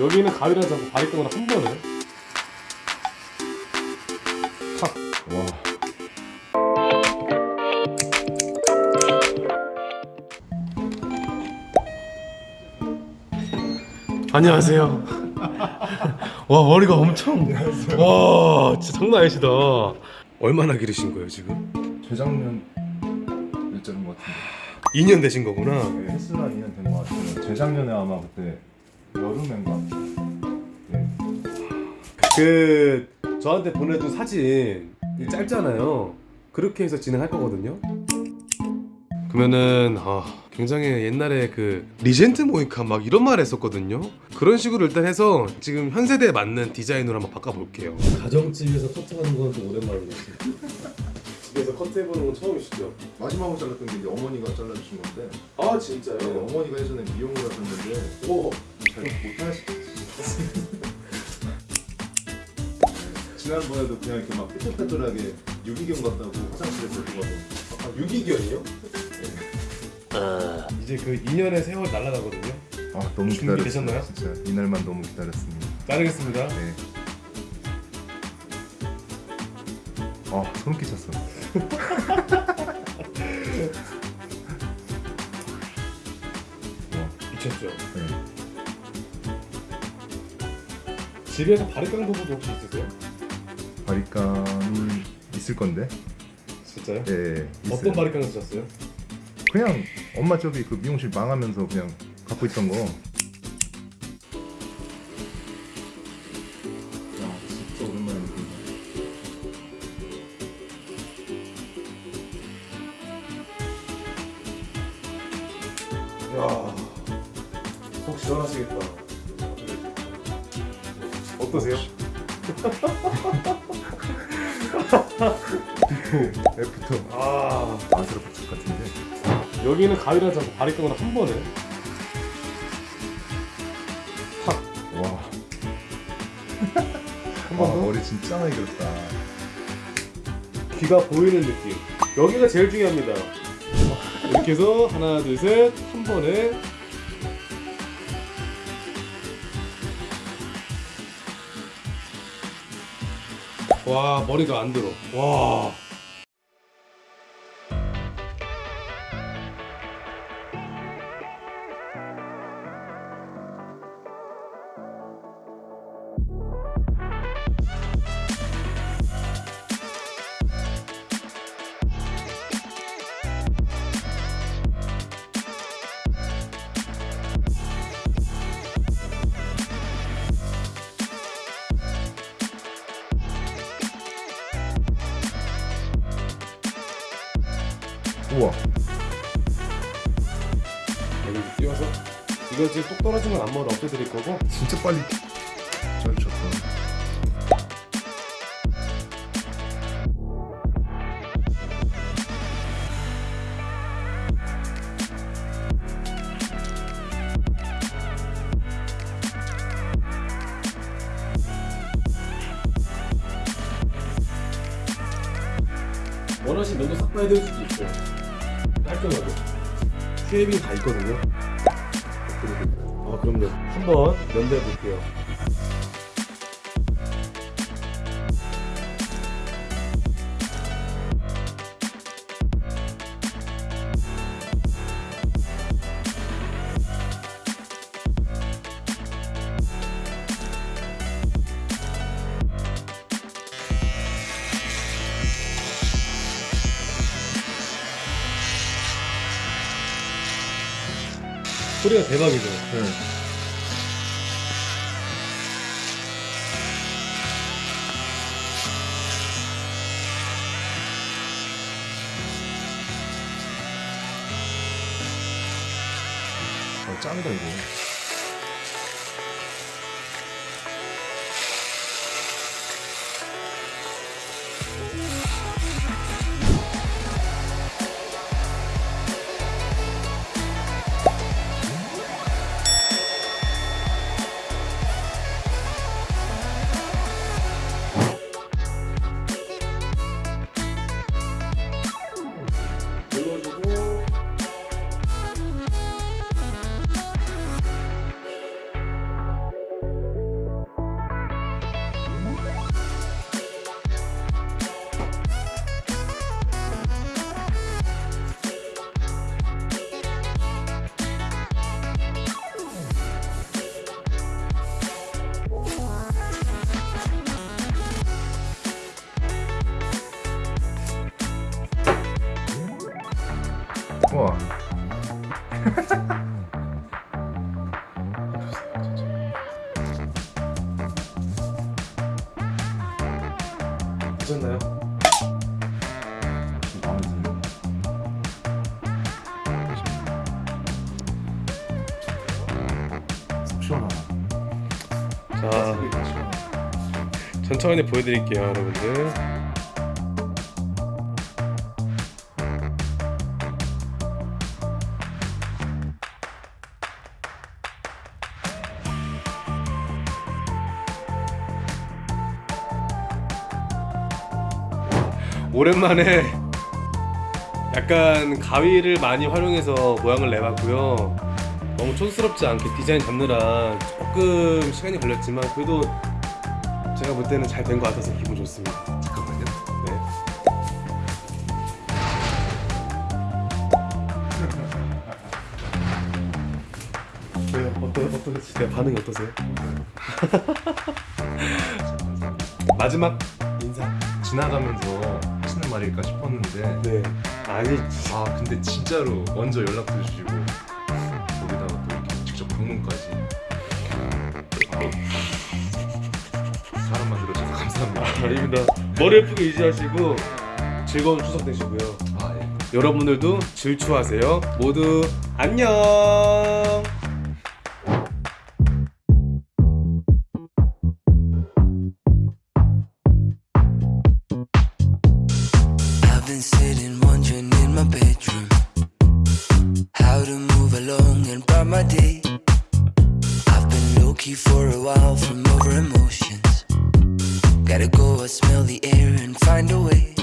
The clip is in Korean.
여기는 가위랑 잡고 바리깡으로 한 번에 탁 와. 안녕하세요 와 머리가 엄청 와 진짜 장난 아니시다 얼마나 기르신 거예요 지금? 재작년 일자는 것 같은데. 2년 되신 거구나 네, 헬스나 2년 된 것 같아요. 재작년에 아마 그때 여름엔가. 네. 그 저한테 보내준 사진 이 짧잖아요 그렇게 해서 진행할 거거든요 그러면은 아 굉장히 옛날에 그 regent mohican 막 이런 말 했었거든요 그런 식으로 일단 해서 지금 현 세대에 맞는 디자인으로 한번 바꿔볼게요 가정집에서 커트하는 건좀 같아요 집에서 커트해보는 건 처음이시죠? 마지막으로 잘랐던 게 이제 어머니가 잘라주신 건데. 아 진짜요? 네, 어머니가 예전에 미용을 하셨는데 오 지난번에도 그냥 이렇게 막 삐뚤빼뚤하게 유기견 같다고 화장실에서 누가 뭐 아, 유기견이요? 이제 그 2년의 세월 날아가거든요 아 너무? 기다렸어요. 진짜 이날만 너무 기다렸습니다. 자르겠습니다 네. 아 소름 끼쳤어. 와, 미쳤죠? 네. 집에서 바리깡 부부도 혹시 있으세요? 바리깡이 있을 건데. 진짜요? 예, 예. 어떤 바리깡 쓰셨어요? 그냥 엄마 저기 그 미용실 망하면서 그냥 갖고 있던 거. 야, 속 시원하시겠다. 어떠세요? F2 F2 아, 아스라 복잡 같은데. 여기는 가위랑 잡고 바리깡으로 한 번에 와. 한 와. 머리 진짜 많이 길었다. 귀가 보이는 느낌. 여기가 제일 중요합니다. 이렇게 해서 하나, 둘, 셋, 한 번에 와 머리가 안 들어. 와. 우와. 여기 띄워서 이거 지금 뚝 떨어지면 앞머리 없애드릴 거고 진짜 빨리 자르셨다. 원하시면 면도 싹 빠야 될 수도 있어요. 깔끔하게. 쉐이빙 다 있거든요. 아, 그럼요. 한번 면도해 볼게요. 소리가 대박이죠. 네. 어, 짱이다 이거. 시원하다. 자. 천천히 보여드릴게요 여러분들 오랜만에 약간 가위를 많이 활용해서 모양을 내봤고요 너무 촌스럽지 않게 디자인 잡느라 조금 시간이 걸렸지만 그래도 제가 볼 때는 잘 된 것 같아서 기분 좋습니다. 잠깐만요. 네. 네, 어떠 어떠세요? 반응이 어떠세요? 마지막 인사. 지나가면서 하시는 말일까 싶었는데 네. 아니 아 근데 진짜로 먼저 연락도 주시고 거기다가 또 이렇게 직접 방문까지 아, 사람 만들어줘서 감사합니다 아닙니다. 머리 예쁘게 유지하시고 즐거운 추석 되시고요. 아 예. 여러분들도 질추하세요. 모두 안녕. Been sitting wondering in my bedroom how to move along and bright my day. I've been low key for a while from over emotions. Gotta go and smell the air and find a way.